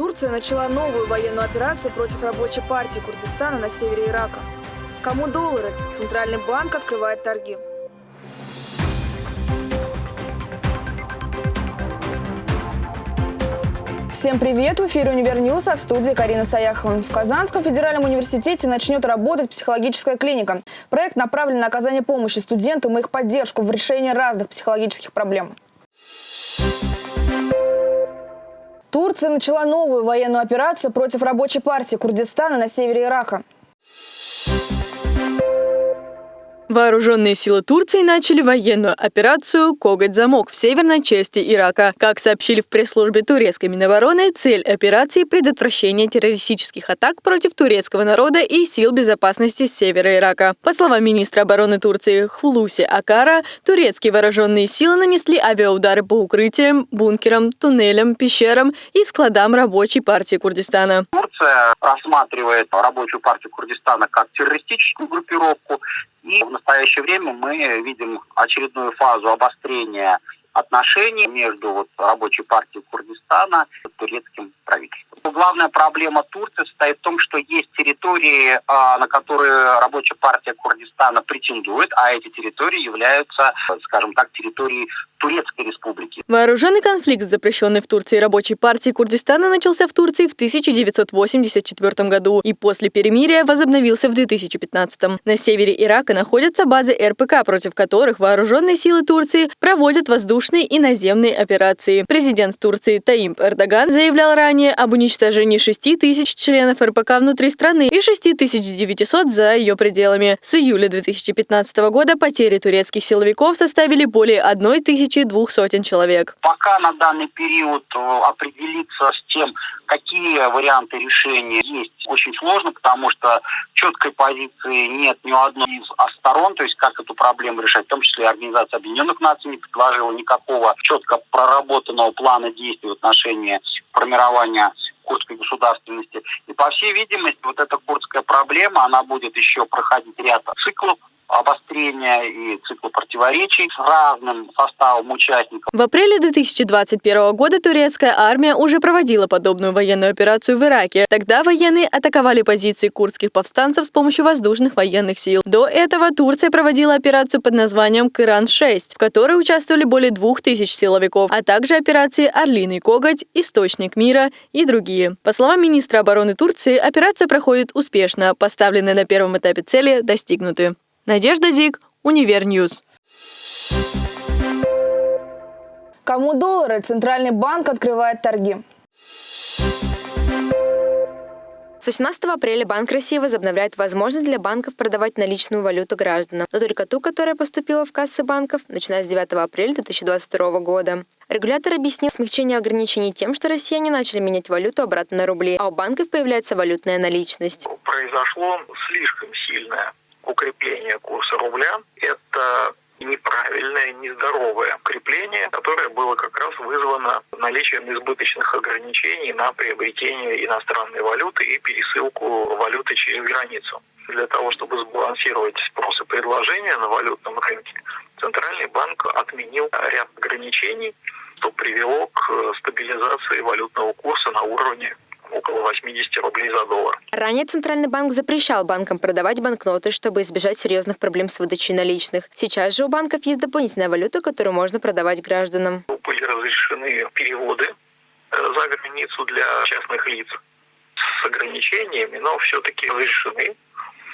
Турция начала новую военную операцию против рабочей партии Курдистана на севере Ирака. Кому доллары? Центральный банк открывает торги. Всем привет! В эфире «Универньюз», а в студии Карина Саяхова. В Казанском федеральном университете начнет работать психологическая клиника. Проект направлен на оказание помощи студентам и их поддержку в решении разных психологических проблем. Турция начала новую военную операцию против рабочей партии Курдистана на севере Ирака. Вооруженные силы Турции начали военную операцию «Коготь-замок» в северной части Ирака. Как сообщили в пресс-службе турецкой Минобороны, цель операции – предотвращение террористических атак против турецкого народа и сил безопасности севера Ирака. По словам министра обороны Турции Хулуси Акара, турецкие вооруженные силы нанесли авиаудары по укрытиям, бункерам, туннелям, пещерам и складам рабочей партии Курдистана. Турция рассматривает рабочую партию Курдистана как террористическую группировку, и в настоящее время мы видим очередную фазу обострения отношений между вот, рабочей партией Курдистана и турецким правительством. Главная проблема Турции состоит в том, что есть территории, а, на которые рабочая партия Курдистана претендует, а эти территории являются, скажем так, территорией Турецкой республики. Вооруженный конфликт, запрещенный в Турции рабочей партии Курдистана, начался в Турции в 1984 году и после перемирия возобновился в 2015. На севере Ирака находятся базы РПК, против которых вооруженные силы Турции проводят воздушные и наземные операции. Президент Турции Таимп Эрдоган заявлял ранее об уничтожении 6 тысяч членов РПК внутри страны и 6900 за ее пределами. С июля 2015 года потери турецких силовиков составили более 1 тысячи тысячи двух сотен человек. Пока на данный период э, определиться с тем, какие варианты решения есть, очень сложно, потому что четкой позиции нет ни у одной из сторон, то есть как эту проблему решать, в том числе Организация Объединенных Наций не предложила никакого четко проработанного плана действий в отношении формирования курдской государственности. И по всей видимости, вот эта курдская проблема, она будет еще проходить ряд циклов обострения и цикла противоречий с разным составом участников. В апреле 2021 года турецкая армия уже проводила подобную военную операцию в Ираке. Тогда военные атаковали позиции курдских повстанцев с помощью воздушных военных сил. До этого Турция проводила операцию под названием «Кыран-6», в которой участвовали более двух тысяч силовиков, а также операции «Орлиный коготь», «Источник мира» и другие. По словам министра обороны Турции, операция проходит успешно, поставленные на первом этапе цели достигнуты. Надежда Дик, Универньюз. Кому доллары? Центральный банк открывает торги. С 18 апреля Банк России возобновляет возможность для банков продавать наличную валюту гражданам, но только ту, которая поступила в кассы банков, начиная с 9 апреля 2022 года. Регулятор объяснил смягчение ограничений тем, что россияне начали менять валюту обратно на рубли, а у банков появляется валютная наличность. Произошло слишком сильное укрепление курса рубля – это неправильное, нездоровое укрепление, которое было как раз вызвано наличием избыточных ограничений на приобретение иностранной валюты и пересылку валюты через границу. Для того, чтобы сбалансировать спрос и предложение на валютном рынке, Центральный банк отменил ряд ограничений, что привело к стабилизации валютного курса на уровне около 80 рублей за доллар. Ранее Центральный банк запрещал банкам продавать банкноты, чтобы избежать серьезных проблем с выдачей наличных. Сейчас же у банков есть дополнительная валюта, которую можно продавать гражданам. Были разрешены переводы э, за границу для частных лиц с ограничениями, но все-таки разрешены.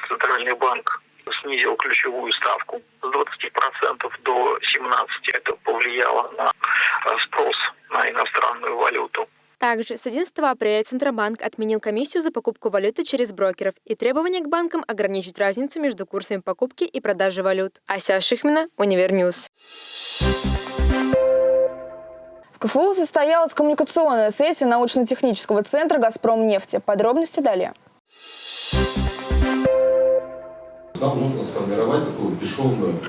Центральный банк снизил ключевую ставку с 20% до 17%. Это повлияло на э, спрос на иностранную валюту. Также с 11 апреля Центробанк отменил комиссию за покупку валюты через брокеров и требования к банкам ограничить разницу между курсами покупки и продажи валют. Ася Шихмина, Универньюз. В КФУ состоялась коммуникационная сессия научно-технического центра «Газпром нефти». Подробности далее. Нам нужно сформировать такую бесшовную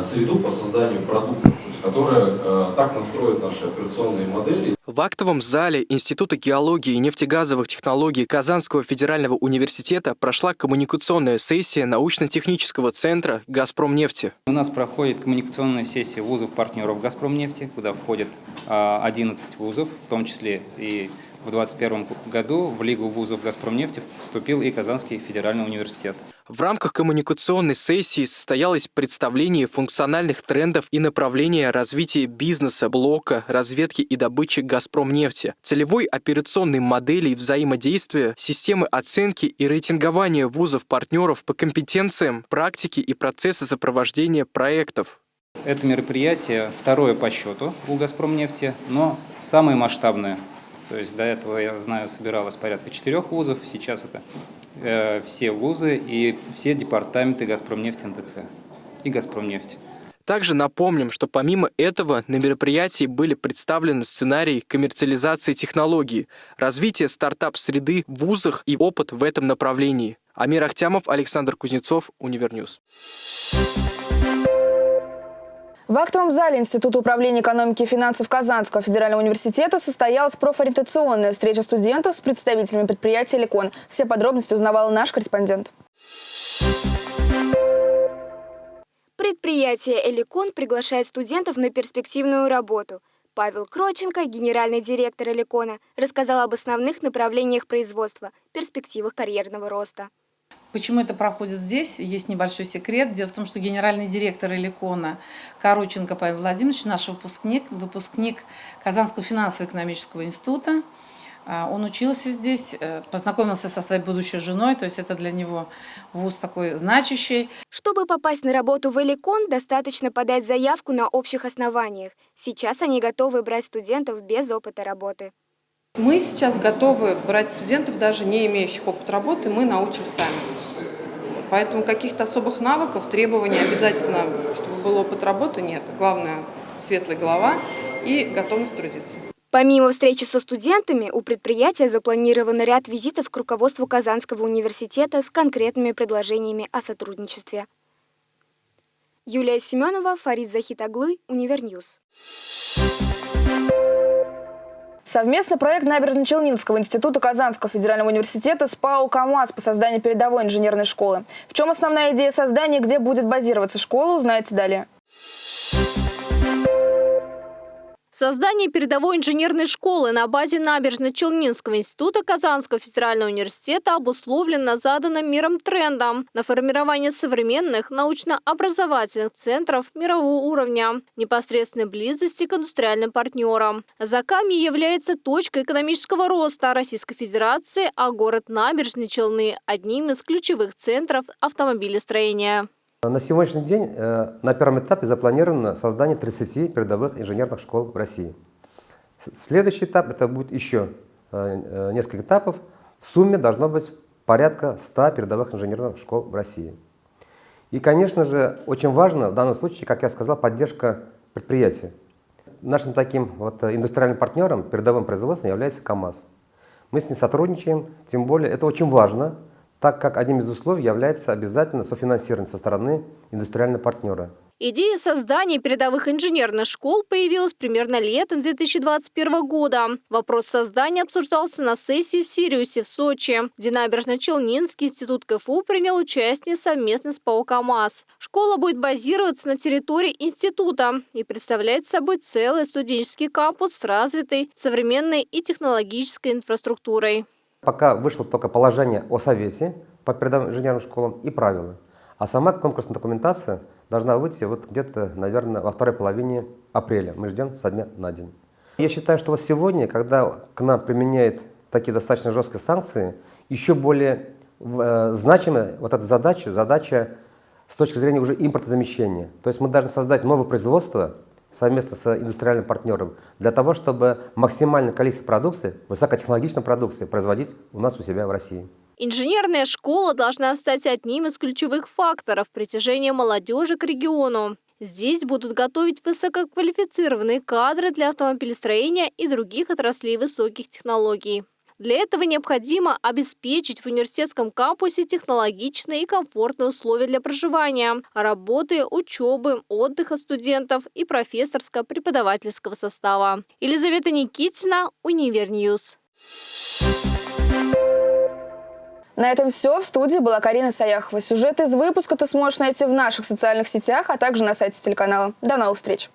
среду по созданию продуктов, которая э, так настроит наши операционные модели. В актовом зале Института геологии и нефтегазовых технологий Казанского федерального университета прошла коммуникационная сессия научно-технического центра «Газпромнефти». У нас проходит коммуникационная сессия вузов-партнеров «Газпромнефти», куда входят 11 вузов, в том числе и в 2021 году в Лигу вузов «Газпромнефти» вступил и Казанский федеральный университет. В рамках коммуникационной сессии состоялось представление функциональных трендов и направления развития бизнеса, блока, разведки и добычи «Газпромнефти», целевой операционной модели взаимодействия, системы оценки и рейтингования вузов-партнеров по компетенциям, практике и процессы сопровождения проектов. Это мероприятие второе по счету у «Газпромнефти», но самое масштабное. То есть до этого, я знаю, собиралось порядка четырех вузов, сейчас это э, все вузы и все департаменты «Газпромнефти» НТЦ и «Газпромнефть». Также напомним, что помимо этого на мероприятии были представлены сценарии коммерциализации технологий, развитие стартап-среды в вузах и опыт в этом направлении. Амир Ахтямов, Александр Кузнецов, Универньюз. В актовом зале Института управления экономики и финансов Казанского федерального университета состоялась профориентационная встреча студентов с представителями предприятия «Лекон». Все подробности узнавал наш корреспондент. Предприятие «Эликон» приглашает студентов на перспективную работу. Павел Кроченко, генеральный директор «Эликона», рассказал об основных направлениях производства, перспективах карьерного роста. Почему это проходит здесь? Есть небольшой секрет. Дело в том, что генеральный директор Эликона Короченко Павел Владимирович, наш выпускник, выпускник Казанского финансово-экономического института. А, он учился здесь, э, познакомился со своей будущей женой, то есть это для него вуз такой значащий. Чтобы попасть на работу в Эликон, достаточно подать заявку на общих основаниях. Сейчас они готовы брать студентов без опыта работы. Мы сейчас готовы брать студентов, даже не имеющих опыт работы, мы научим сами. Поэтому каких-то особых навыков, требований обязательно, чтобы был опыт работы, нет. Главное – светлая голова и готовность трудиться. Помимо встречи со студентами, у предприятия запланирован ряд визитов к руководству Казанского университета с конкретными предложениями о сотрудничестве. Юлия Семенова, Фарид Захитоглы, Univer News. Совместный проект Набережно-Челнинского института Казанского федерального университета с ПАО «КамАЗ» по созданию передовой инженерной школы. В чем основная идея создания, где будет базироваться школа, узнаете далее. Создание передовой инженерной школы на базе Набережно-Челнинского института Казанского федерального университета обусловлено заданным миром трендом на формирование современных научно-образовательных центров мирового уровня, непосредственной близости к индустриальным партнерам. Закамье является точкой экономического роста Российской Федерации, а город Набережные Челны – одним из ключевых центров автомобилестроения. На сегодняшний день э, на первом этапе запланировано создание 30 передовых инженерных школ в России. Следующий этап это будет еще э, э, несколько этапов. В сумме должно быть порядка 100 передовых инженерных школ в России. И, конечно же, очень важно в данном случае, как я сказал, поддержка предприятия. Нашим таким вот индустриальным партнером, передовым производством является КАМАЗ. Мы с ним сотрудничаем, тем более это очень важно, так как одним из условий является обязательно софинансирование со стороны индустриального партнера. Идея создания передовых инженерных школ появилась примерно летом 2021 года. Вопрос создания обсуждался на сессии в Сириусе в Сочи, где Набережно-Челнинский институт КФУ принял участие совместно с ПАО «КамАЗ». Школа будет базироваться на территории института и представлять собой целый студенческий кампус с развитой современной и технологической инфраструктурой. Пока вышло только положение о совете по передовым инженерным школам и правила. А сама конкурсная документация должна выйти вот где-то, наверное, во второй половине апреля. Мы ждем со дня на день. Я считаю, что вот сегодня, когда к нам применяют такие достаточно жесткие санкции, еще более э, значимая вот эта задача, задача с точки зрения уже импортозамещения. То есть мы должны создать новое производство, совместно с индустриальным партнером для того, чтобы максимальное количество продукции, высокотехнологичной продукции производить у нас у себя в России. Инженерная школа должна стать одним из ключевых факторов притяжения молодежи к региону. Здесь будут готовить высококвалифицированные кадры для автомобилестроения и других отраслей высоких технологий. Для этого необходимо обеспечить в университетском кампусе технологичные и комфортные условия для проживания, работы, учебы, отдыха студентов и профессорско-преподавательского состава. Елизавета Никитина, Univer News. На этом все. В студии была Карина Саяхова. Сюжет из выпуска ты сможешь найти в наших социальных сетях, а также на сайте телеканала. До новых встреч!